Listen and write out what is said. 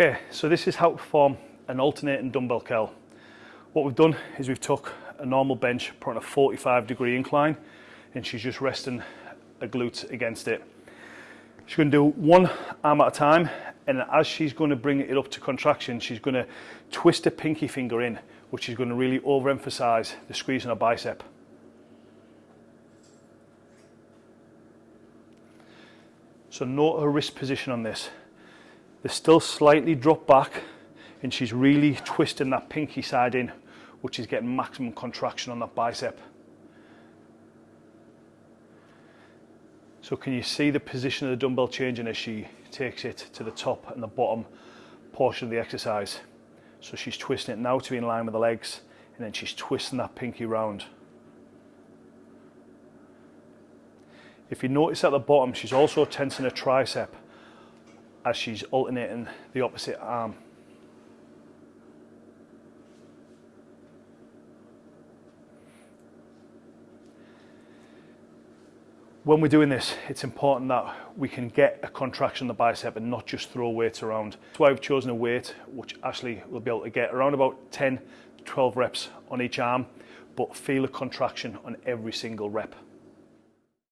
Okay, so this is how to perform an alternating dumbbell curl. What we've done is we've took a normal bench, put on a 45 degree incline, and she's just resting a glute against it. She's going to do one arm at a time, and as she's going to bring it up to contraction, she's going to twist her pinky finger in, which is going to really overemphasize the squeeze on her bicep. So note her wrist position on this. They're still slightly dropped back and she's really twisting that pinky side in, which is getting maximum contraction on that bicep. So can you see the position of the dumbbell changing as she takes it to the top and the bottom portion of the exercise? So she's twisting it now to be in line with the legs and then she's twisting that pinky round. If you notice at the bottom, she's also tensing her tricep as she's alternating the opposite arm. When we're doing this, it's important that we can get a contraction in the bicep and not just throw weights around. That's why I've chosen a weight which Ashley will be able to get around about 10 12 reps on each arm, but feel a contraction on every single rep.